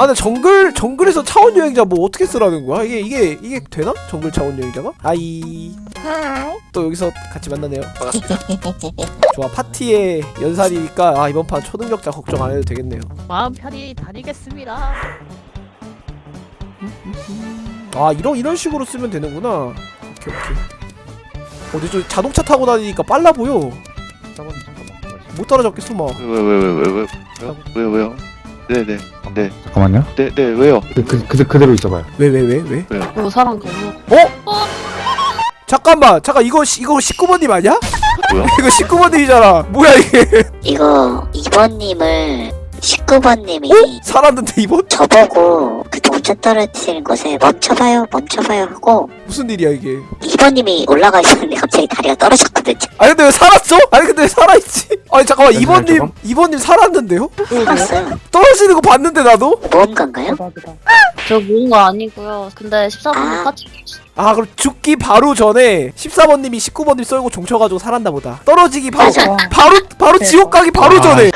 아 근데 정글 정글에서 차원 여행자 뭐 어떻게 쓰라는 거야? 이게 이게 이게 되나? 정글 차원 여행자가? 아이 또 여기서 같이 만나네요. 좋아 파티에 연살이니까 아 이번 판 초능력자 걱정 안 해도 되겠네요. 마음 편히 다니겠습니다. 아 이런 이런 식으로 쓰면 되는구나. 오케이 오케이. 어 근데 저 자동차 타고 다니니까 빨라 보여. 못 따라잡겠어 막. 왜왜왜왜왜 왜요 왜요? 네네 네. 잠깐만요. 네, 네, 왜요? 그, 그, 그, 그대로 있어봐요. 왜 왜 왜 왜? 어 사람 너무. 잠깐만 잠깐 이거 시- 이거 19번님 아니야? 뭐야? 이거 19번님이잖아. 뭐야 이게? 이거 2번님을 19번님이 어? 살았는데 이번? 저보고 그 동전 떨어뜨리는 곳에 멈춰봐요 멈춰봐요 하고 무슨 일이야 이게? 2번님이 올라가 있었는데 갑자기 다리가 떨어졌거든요 아니 근데 왜 살았어? 아니 근데 왜 살아있지? 아니 잠깐만 2번님 저거? 2번님 살았는데요? 살았어요 떨어지는 거 봤는데 나도? 모험가인가요? 저 모은 거 아니고요. 근데 14번님 아. 파티 아 그럼 죽기 바로 전에 14번님이 19번님 썰고 종쳐가지고 살았나 보다. 떨어지기 바로 맞아. 바로 바로 지옥 가기 바로 아. 전에.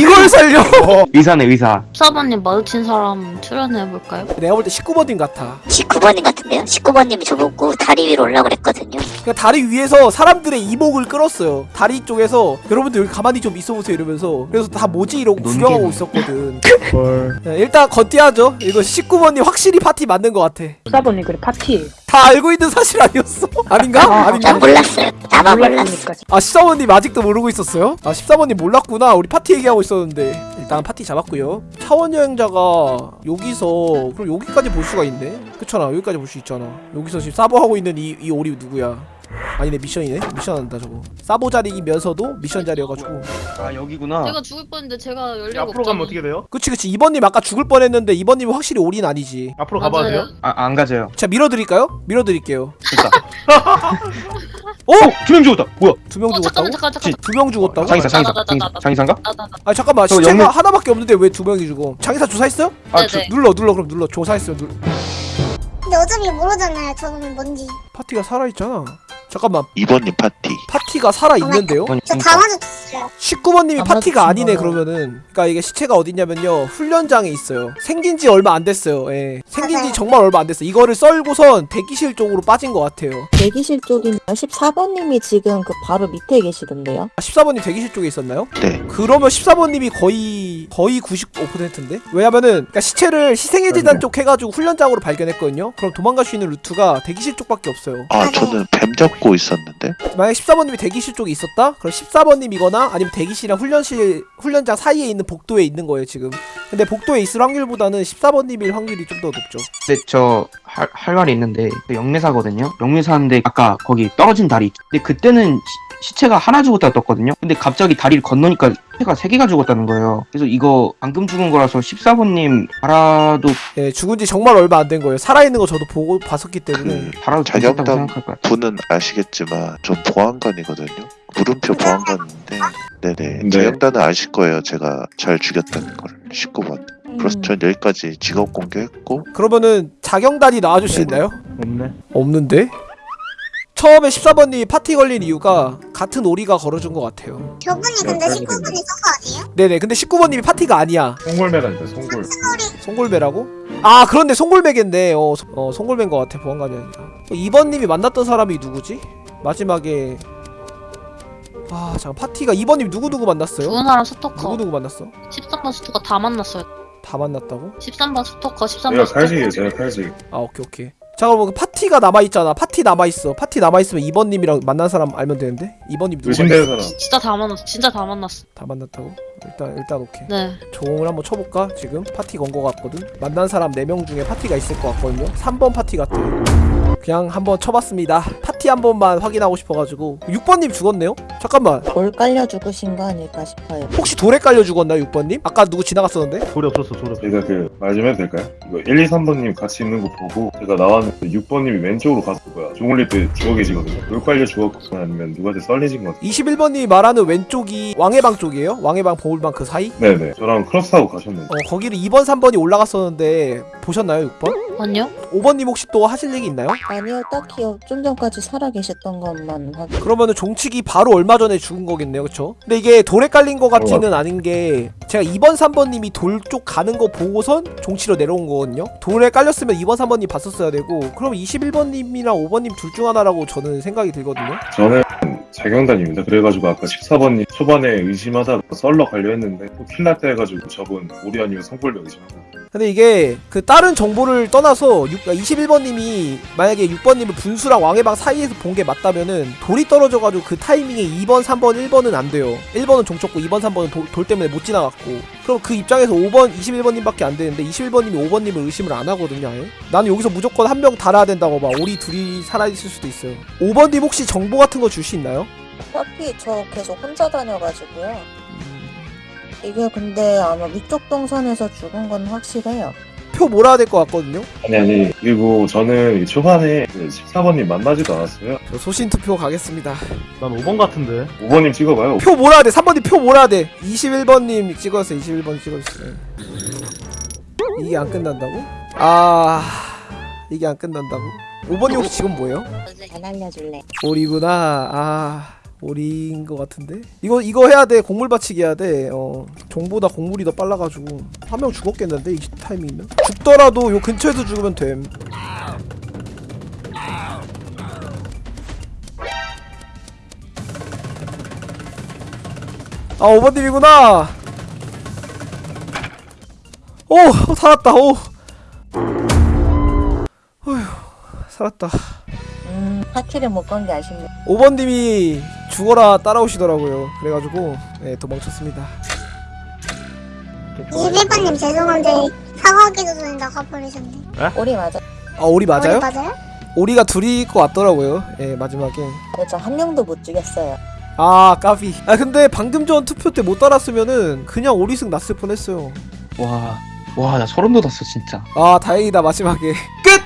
이걸 살려? 의사네, 의사. 14번님 마주친 사람 출연해 볼까요? 내가 볼 때 19번님 같아. 19번님 같은데요? 19번님이 저보고 다리 위로 올라고 그랬거든요. 그러니까 다리 위에서 사람들의 이목을 끌었어요. 다리 쪽에서 여러분들 여기 가만히 좀 있어보세요 이러면서. 그래서 다 뭐지? 이러고 구경하고 있었거든. 헐. 네, 일단 건띠하죠. 이거 19번님 확실히 파티 맞는 것 같아. 14번이 그래 파티 다 알고 있는 사실 아니었어? 아닌가? 아, 아닌가? 난 몰랐어요. 나만 몰랐어. 아 14번님 아직도 모르고 있었어요? 아 14번님 몰랐구나. 우리 파티 얘기하고 있었는데. 일단 파티 잡았고요. 차원 여행자가 여기서 그럼 여기까지 볼 수가 있네? 그렇잖아. 여기까지 볼 수 있잖아. 여기서 지금 사보하고 있는 이, 이 오리 누구야 아니네 미션이네 미션 한다 저거 사보 자리이면서도 미션 자리여가지고 아 여기구나. 제가 죽을 뻔했는데 제가 열리가 앞으로 가면 어떻게 돼요? 그치 그치 2번님 아까 죽을 뻔했는데 2번님이 확실히 오리는 아니지 앞으로 가봐도 돼요? 아 안 가져요. 자 밀어드릴까요? 밀어드릴게요 됐다. 어? 두명 죽었다. 뭐야? 두 명 어 죽었다고? 잠깐만 잠깐 잠깐. 두명 죽었다고? 장의사 장의사 나, 나, 나. 장의사인가? 나나나 아 잠깐만 저 시체가 영문- 하나밖에 없는데 왜 두 명이 죽어 장의사 조사했어요? 아 네네. 눌러 눌러 그럼 눌러 조사했어요 눌러 근데 어차피 모르잖아요. 저는 뭔지. 파티가 살아있잖아 잠깐만 2번님 파티. 파티가 살아있는데요? 저다 마주쳤어요. 19번님이 아, 파티가 아니네. 그러면은 그러니까 이게 시체가 어딨냐면요 훈련장에 있어요 생긴 지 얼마 안 됐어요 예 생긴 지 맞아요. 정말 얼마 안 됐어 이거를 썰고선 대기실 쪽으로 빠진 것 같아요 대기실 쪽이면 14번님이 지금 그 바로 밑에 계시던데요? 아, 14번님 대기실 쪽에 있었나요? 네. 그러면 14번님이 거의 거의 95%인데 왜냐면은 그러니까 시체를 희생의재단 쪽 해가지고 훈련장으로 발견했거든요 그럼 도망갈 수 있는 루트가 대기실 쪽밖에 없어요 아, 저는 뱀 잡고 있었는데. 만약 14번님이 대기실 쪽에 있었다? 그럼 14번님이거나 아니면 대기실이랑 훈련실 훈련장 사이에 있는 복도에 있는 거예요 지금 근데 복도에 있을 확률보다는 14번님일 확률이 좀 더 높죠 근데 저할할 말이 있는데 저 영매사거든요. 영매사인데 아까 거기 떨어진 다리. 있죠. 근데 그때는 시, 시체가 하나 죽었다 떴거든요. 근데 갑자기 다리를 건너니까 시체가 세 개가 죽었다는 거예요. 그래서 이거 방금 죽은 거라서 14번님 알아도 예 죽은 지 정말 얼마 안 된 거예요 살아있는 거 저도 보고 봤었기 때문에 그 알아도 되셨다고 자격담 생각할 것 같아요. 분은 아시겠지만 전 보안관이거든요. 물음표 보안관인데 네네. 네. 자격단은 아실 거예요. 제가 잘 죽였다는 걸 19번. 그래서 전 여기까지 직업 공개했고 그러면은 자경단이 나와줄 수 있나요? 없네. 없는데? 처음에 14번님이 파티 걸린 이유가 같은 오리가 걸어준 것 같아요 저분이 근데 19분이 서서 아니에요? 네네 근데 19번님이 파티가 아니야 송골매가 있다, 송골. 송골매라고? 아 그런데 송골매겠네 어, 소- 어 송골매인 것 같아 보안관이 아니라 2번님이 만났던 사람이 누구지? 마지막에 아 잠깐 파티가 2번님 누구누구 만났어요? 죽은 사람 스토커. 누구누구 만났어? 13번 스토커 다 만났어요. 다 만났다고? 13번 스토커 13번 제가 스토커. 칼직이에요, 제가 칼직. 아 오케이 오케이 자 그럼 그 파티가 남아있잖아 파티 남아있어 파티 남아있으면 2번님이랑 만난 사람 알면 되는데 2번님 누구 의심되는? 사람. 진짜 다 만났어. 진짜 다 만났어. 다 만났다고? 일단 일단 오케이 네. 조공을 한번 쳐볼까? 지금 파티 건 거 같거든? 만난 사람 4명 중에 파티가 있을 것 같거든요? 3번 파티 같아 그냥 한번 쳐봤습니다 파 티 한 번만 확인하고 싶어가지고 6번님 죽었네요? 잠깐만 돌 깔려 죽으신 거 아닐까 싶어요. 혹시 돌에 깔려 죽었나요 6번님? 아까 누구 지나갔었는데? 돌이 없었어, 돌이 없었어. 제가 그, 말 좀 해도 될까요? 이거 1, 2, 3번님 같이 있는 거 보고 제가 나왔는데 6번님이 왼쪽으로 갔을 거야. 때 죽어 계시거든요. 돌 깔려 죽었거나 아니면 누구한테 썰리신 것 같아요. 21번님이 말하는 왼쪽이 왕해방 쪽이에요? 왕해방 보울방 그 사이? 네네. 저랑 크로스하고 가셨는데. 어 거기를 2번 3번이 올라갔었는데 보셨나요 6번? 아니요? 5번님 혹시 또 하실 얘기 있나요? 아니요, 딱히요. 좀 전까지 살아 계셨던 것만 확인. 그러면은 종치기 바로 얼마 전에 죽은 거겠네요 그쵸? 근데 이게 돌에 깔린 거 같지는 않은 게 제가 2번 3번님이 돌 쪽 가는 거 보고선 종치로 내려온 거거든요 돌에 깔렸으면 2번 3번님 봤었어야 되고 그럼 21번님이랑 5번 님 둘 중 하나라고 저는 생각이 들거든요 저는 자경단입니다. 그래가지고 아까 14번님 초반에 의심하다가 썰러 가려 했는데 또 킬났다 해가지고 저분 오리 아니고 성골로 의심하고 근데 이게 그 다른 정보를 떠나서 21번님이 만약에 6번님을 분수랑 왕해방 사이에서 본 게 맞다면은 돌이 떨어져가지고 그 타이밍에 2번, 3번, 1번은 안 돼요. 1번은 종쳤고 2번, 3번은 돌, 돌 때문에 못 지나갔고. 그럼 그 입장에서 5번, 21번님밖에 안 되는데 21번님이 5번님을 의심을 안 하거든요. 아예. 나는 여기서 무조건 한 명 달아야 된다고 봐. 우리 둘이 살아있을 수도 있어요. 5번님 혹시 정보 같은 거 줄 수 있나요? 어차피 저 계속 혼자 다녀가지고요. 이게 근데 아마 위쪽 동선에서 죽은 건 확실해요. 표 몰아야 될 것 같거든요. 아니 아니 그리고 저는 이 초반에 그 14번님 만나지도 않았어요. 저 소신 투표 가겠습니다. 난 5번 같은데 5번님 찍어봐요. 표 몰아야 돼. 3번님 표 몰아야 돼. 21번님 찍었어요. 21번 찍었어요. 이게 안 끝난다고? 아 이게 안 끝난다고? 5번님 혹시 지금 뭐예요? 안 알려줄래. 오리구나. 아 오리인 것 같은데? 이거 이거 해야 돼. 곡물 받치기 해야 돼. 어 종보다 곡물이 더 빨라가지고 한 명 죽었겠는데 이 타이밍이면? 죽더라도 요 근처에서 죽으면 됨. 아 오버님이구나. 오 살았다. 오. 어휴 살았다. 음, 파티를 못 건 게 아쉽네. 5번님이 죽어라 따라오시더라고요. 그래가지고 네, 도망쳤습니다. 21번님 죄송한데 사과하기도 전에 나가버리셨네. 오리 맞아. 아 오리 맞아요? 우리 맞아요? 오리가 둘이 것 같더라고요. 예 마지막에. 근데 저한 명도 못 죽였어요. 아 까비. 아 근데 방금 전 투표 때 못 따랐으면은 그냥 오리승 났을 뻔했어요. 와, 와, 나 소름 돋았어, 진짜. 아 다행이다 마지막에 끝.